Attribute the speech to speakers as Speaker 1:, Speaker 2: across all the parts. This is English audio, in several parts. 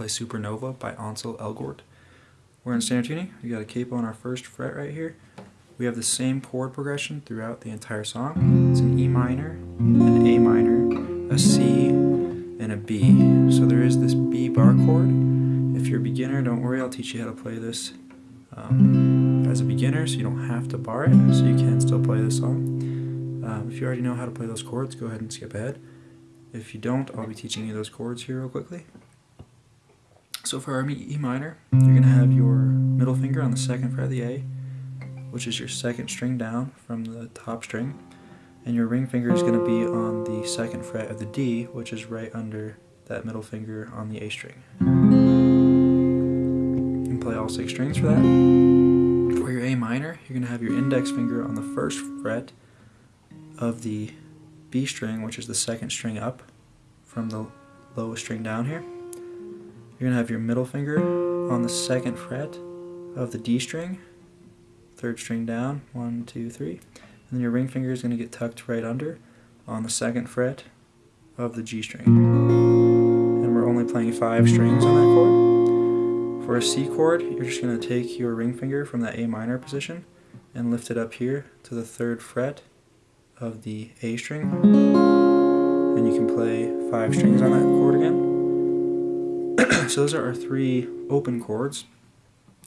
Speaker 1: play Supernova by Ansel Elgort. We're in standard tuning. We got a capo on our first fret right here. We have the same chord progression throughout the entire song. It's an E minor, an A minor, a C, and a B. So there is this B bar chord. If you're a beginner, don't worry, I'll teach you how to play this um, as a beginner so you don't have to bar it, so you can still play this song. Um, if you already know how to play those chords, go ahead and skip ahead. If you don't, I'll be teaching you those chords here real quickly. So for our E minor, you're going to have your middle finger on the second fret of the A, which is your second string down from the top string, and your ring finger is going to be on the second fret of the D, which is right under that middle finger on the A string. You can play all six strings for that. For your A minor, you're going to have your index finger on the first fret of the B string, which is the second string up from the lowest string down here. You're going to have your middle finger on the second fret of the D string, third string down, one, two, three. And then your ring finger is going to get tucked right under on the second fret of the G string. And we're only playing five strings on that chord. For a C chord, you're just going to take your ring finger from that A minor position and lift it up here to the third fret of the A string and you can play five strings on that chord again. So those are our three open chords.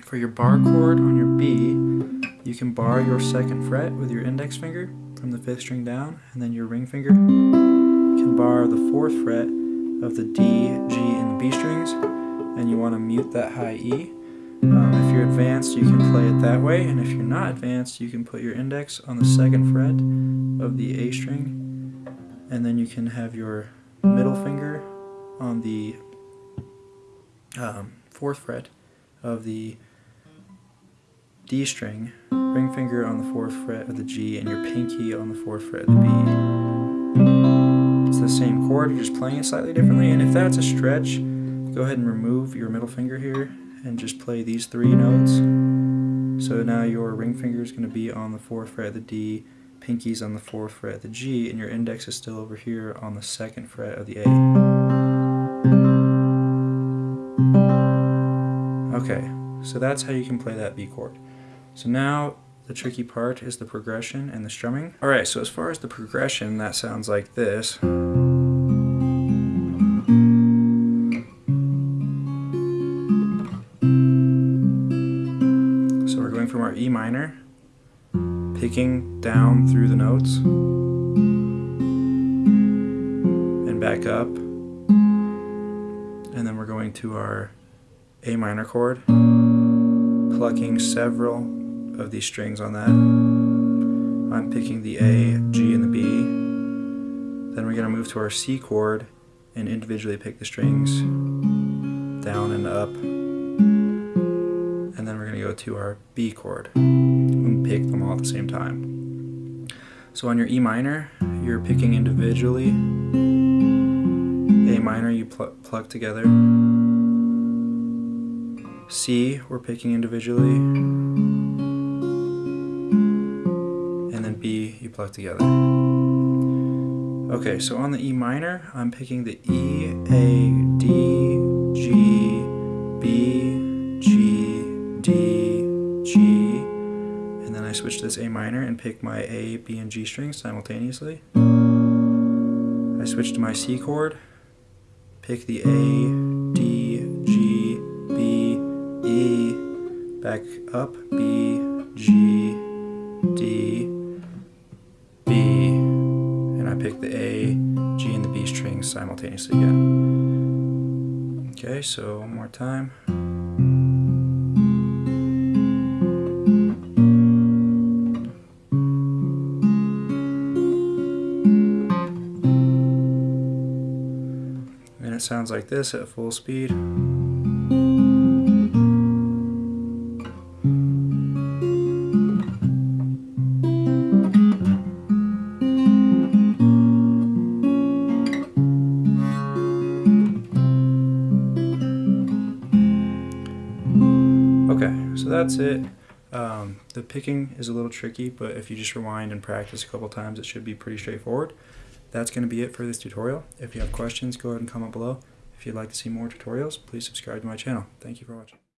Speaker 1: For your bar chord on your B, you can bar your second fret with your index finger from the fifth string down and then your ring finger. Can bar the fourth fret of the D, G, and the B strings and you want to mute that high E. Um, if you're advanced, you can play it that way, and if you're not advanced, you can put your index on the second fret of the A string, and then you can have your middle finger on the um, fourth fret of the D string, ring finger on the fourth fret of the G, and your pinky on the fourth fret of the B. It's the same chord, you're just playing it slightly differently, and if that's a stretch, go ahead and remove your middle finger here and just play these three notes. So now your ring finger is going to be on the 4th fret of the D, pinky's on the 4th fret of the G, and your index is still over here on the 2nd fret of the A. Okay, so that's how you can play that B chord. So now the tricky part is the progression and the strumming. Alright, so as far as the progression, that sounds like this. So we're going from our E minor, picking down through the notes, and back up, and then we're going to our A minor chord, plucking several of these strings on that. I'm picking the A, G, and the B. Then we're going to move to our C chord and individually pick the strings down and up and then we're going to go to our B chord and pick them all at the same time. So on your E minor, you're picking individually. A minor, you pl plug together. C, we're picking individually. And then B, you plug together. Okay, so on the E minor, I'm picking the E, A, D, G, B, G, D, G, and then I switch to this A minor and pick my A, B, and G strings simultaneously. I switch to my C chord, pick the A, back up, B, G, D, B, and I pick the A, G, and the B strings simultaneously again. Okay, so one more time. and it sounds like this at full speed. So that's it. Um, the picking is a little tricky, but if you just rewind and practice a couple times, it should be pretty straightforward that's going to be it for this tutorial. If you have questions, go ahead and comment below. If If you'd like to see more tutorials, please subscribe to my channel. Thank you for watching.